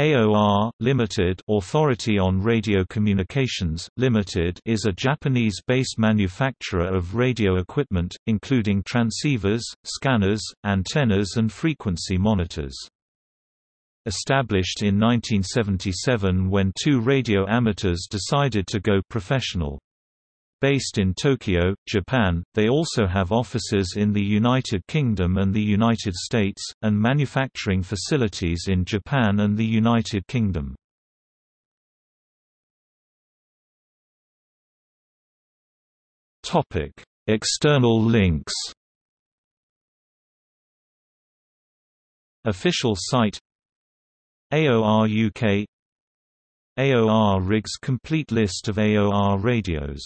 AOR Limited Authority on Radio Communications Limited is a Japanese-based manufacturer of radio equipment, including transceivers, scanners, antennas and frequency monitors. Established in 1977 when two radio amateurs decided to go professional. Based in Tokyo, Japan, they also have offices in the United Kingdom and the United States, and manufacturing facilities in Japan and the United Kingdom. External links Official site AOR UK AOR rigs complete list of AOR radios